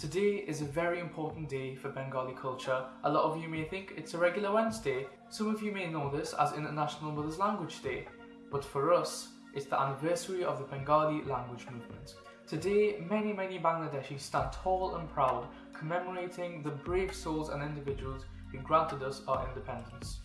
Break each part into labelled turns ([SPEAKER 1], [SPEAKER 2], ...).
[SPEAKER 1] Today is a very important day for Bengali culture. A lot of you may think it's a regular Wednesday. Some of you may know this as International Mother's Language Day. But for us, it's the anniversary of the Bengali language movement. Today, many, many Bangladeshis stand tall and proud, commemorating the brave souls and individuals who granted us our independence.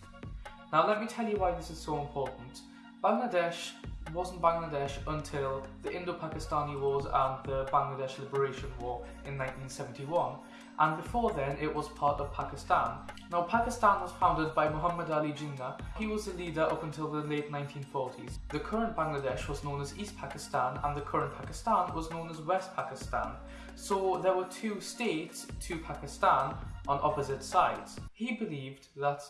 [SPEAKER 1] Now, let me tell you why this is so important. Bangladesh wasn't Bangladesh until the Indo-Pakistani Wars and the Bangladesh Liberation War in 1971 and before then it was part of Pakistan. Now Pakistan was founded by Muhammad Ali Jinnah. He was the leader up until the late 1940s. The current Bangladesh was known as East Pakistan and the current Pakistan was known as West Pakistan. So there were two states to Pakistan on opposite sides. He believed that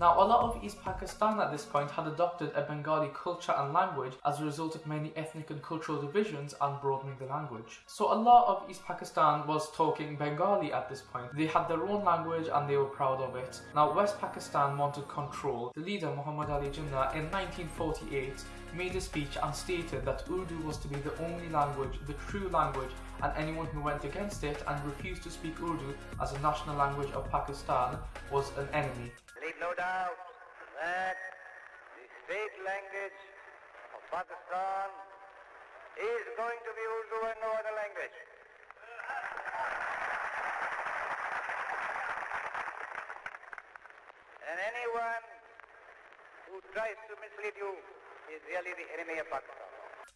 [SPEAKER 1] Now, a lot of East Pakistan at this point had adopted a Bengali culture and language as a result of many ethnic and cultural divisions and broadening the language. So a lot of East Pakistan was talking Bengali at this point. They had their own language and they were proud of it. Now, West Pakistan wanted control. The leader, Muhammad Ali Jinnah, in 1948 made a speech and stated that Urdu was to be the only language, the true language, and anyone who went against it and refused to speak Urdu as a national language of Pakistan was an enemy
[SPEAKER 2] leave no doubt that the state language of Pakistan is going to be Urdu and no other language. And anyone who tries to mislead you is really the enemy of Pakistan.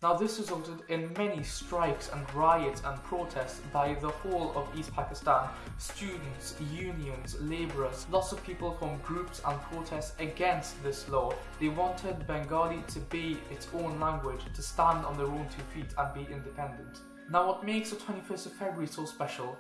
[SPEAKER 1] Now this resulted in many strikes and riots and protests by the whole of East Pakistan, students, unions, labourers, lots of people from groups and protests against this law. They wanted Bengali to be its own language, to stand on their own two feet and be independent. Now what makes the 21st of February so special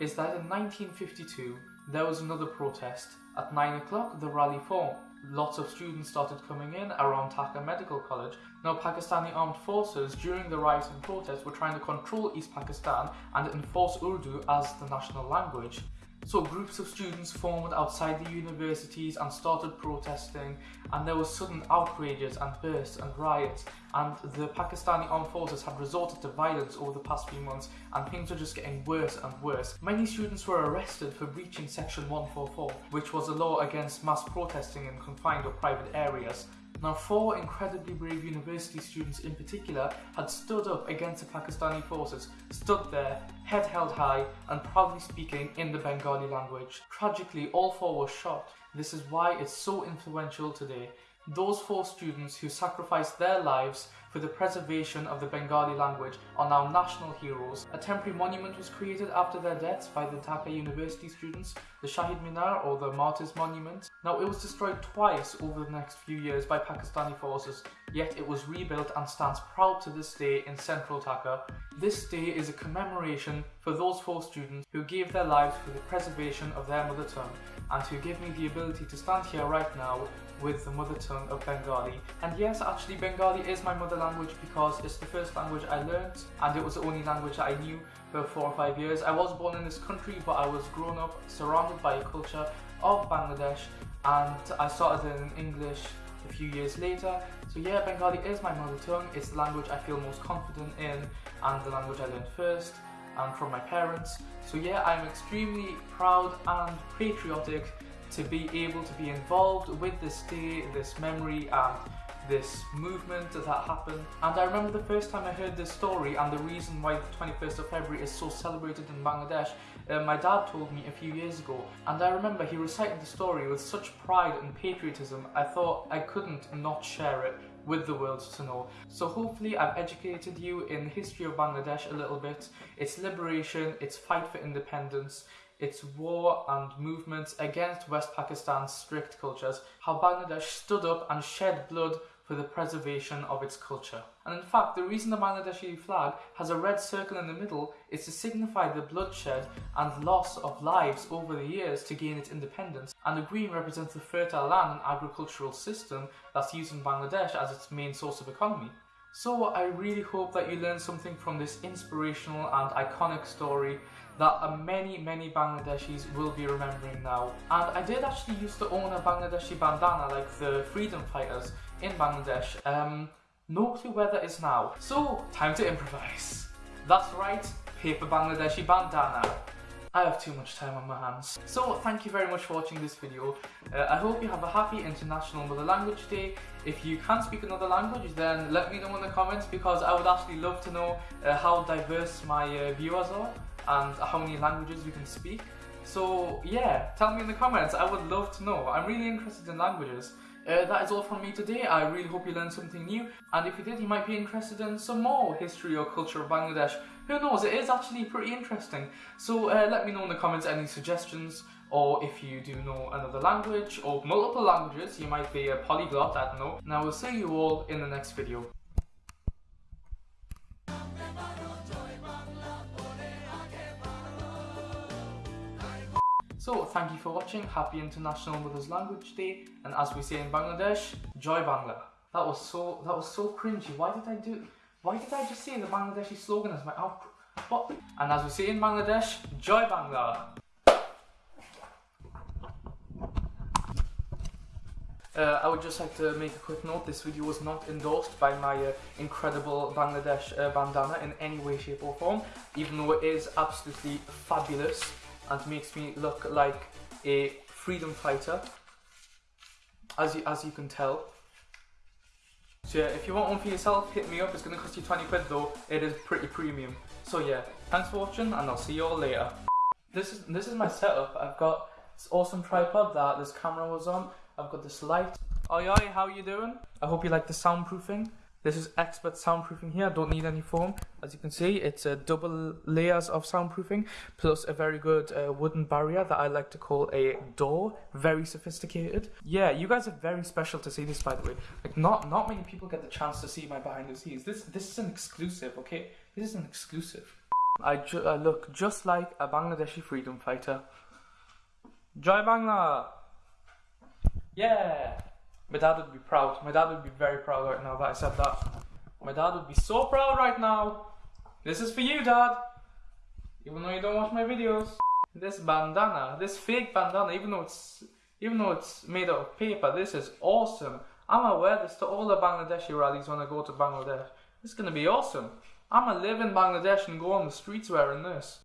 [SPEAKER 1] is that in 1952 there was another protest. At 9 o'clock the rally formed lots of students started coming in around Dhaka Medical College. Now, Pakistani armed forces during the riots and protests were trying to control East Pakistan and enforce Urdu as the national language. So groups of students formed outside the universities and started protesting and there were sudden outrages and bursts and riots and the Pakistani armed forces had resorted to violence over the past few months and things were just getting worse and worse. Many students were arrested for breaching section 144 which was a law against mass protesting in confined or private areas now, four incredibly brave university students in particular had stood up against the Pakistani forces, stood there, head held high, and proudly speaking in the Bengali language. Tragically, all four were shot. This is why it's so influential today. Those four students who sacrificed their lives for the preservation of the Bengali language are now national heroes. A temporary monument was created after their deaths by the Dhaka University students, the Shahid Minar or the Martyrs Monument. Now it was destroyed twice over the next few years by Pakistani forces, yet it was rebuilt and stands proud to this day in central Dhaka. This day is a commemoration for those four students who gave their lives for the preservation of their mother tongue and who give me the ability to stand here right now with the mother tongue of Bengali. And yes, actually Bengali is my mother language because it's the first language I learned and it was the only language I knew for four or five years. I was born in this country but I was grown up surrounded by a culture of Bangladesh and I started in English a few years later. So yeah, Bengali is my mother tongue. It's the language I feel most confident in and the language I learned first and from my parents. So yeah, I'm extremely proud and patriotic to be able to be involved with this day, this memory and this movement that happened. And I remember the first time I heard this story and the reason why the 21st of February is so celebrated in Bangladesh, uh, my dad told me a few years ago. And I remember he recited the story with such pride and patriotism, I thought I couldn't not share it with the world to know. So hopefully I've educated you in the history of Bangladesh a little bit, its liberation, its fight for independence, its war and movements against West Pakistan's strict cultures, how Bangladesh stood up and shed blood for the preservation of its culture. And in fact, the reason the Bangladeshi flag has a red circle in the middle is to signify the bloodshed and loss of lives over the years to gain its independence. And the green represents the fertile land and agricultural system that's used in Bangladesh as its main source of economy. So I really hope that you learned something from this inspirational and iconic story that many, many Bangladeshis will be remembering now. And I did actually used to own a Bangladeshi bandana like the freedom fighters in Bangladesh. Um, No clue where that is now. So, time to improvise. That's right, paper Bangladeshi bandana. I have too much time on my hands. So thank you very much for watching this video. Uh, I hope you have a happy International Mother Language Day. If you can speak another language then let me know in the comments because I would actually love to know uh, how diverse my uh, viewers are and how many languages we can speak. So yeah, tell me in the comments, I would love to know. I'm really interested in languages. Uh, that is all from me today. I really hope you learned something new. And if you did, you might be interested in some more history or culture of Bangladesh. Who knows, it is actually pretty interesting. So uh, let me know in the comments any suggestions or if you do know another language or multiple languages, you might be a polyglot, I don't know. And I will see you all in the next video. So thank you for watching. Happy International Mothers Language Day, and as we say in Bangladesh, Joy Bangla. That was so that was so cringy. Why did I do? Why did I just say in the Bangladeshi slogan as my outro? What? And as we say in Bangladesh, Joy Bangla. Uh, I would just like to make a quick note, this video was not endorsed by my uh, incredible Bangladesh uh, bandana in any way, shape or form, even though it is absolutely fabulous and makes me look like a freedom fighter, as you, as you can tell. So yeah, if you want one for yourself, hit me up, it's going to cost you 20 quid though, it is pretty premium. So yeah, thanks for watching and I'll see you all later. This is, this is my setup, I've got this awesome tripod that this camera was on, I've got this light. Oi oi, how you doing? I hope you like the soundproofing. This is expert soundproofing here, don't need any foam. As you can see, it's a double layers of soundproofing, plus a very good uh, wooden barrier that I like to call a door. Very sophisticated. Yeah, you guys are very special to see this, by the way. Like, not not many people get the chance to see my behind the scenes. This this is an exclusive, okay? This is an exclusive. I, ju I look just like a Bangladeshi freedom fighter. Joy Bangla! Yeah! My dad would be proud. My dad would be very proud right now that I said that. My dad would be so proud right now. This is for you, dad. Even though you don't watch my videos. This bandana, this fake bandana, even though it's even though it's made out of paper, this is awesome. I'm gonna wear this to all the Bangladeshi rallies when I go to Bangladesh. Is gonna be awesome. I'm gonna live in Bangladesh and go on the streets wearing this.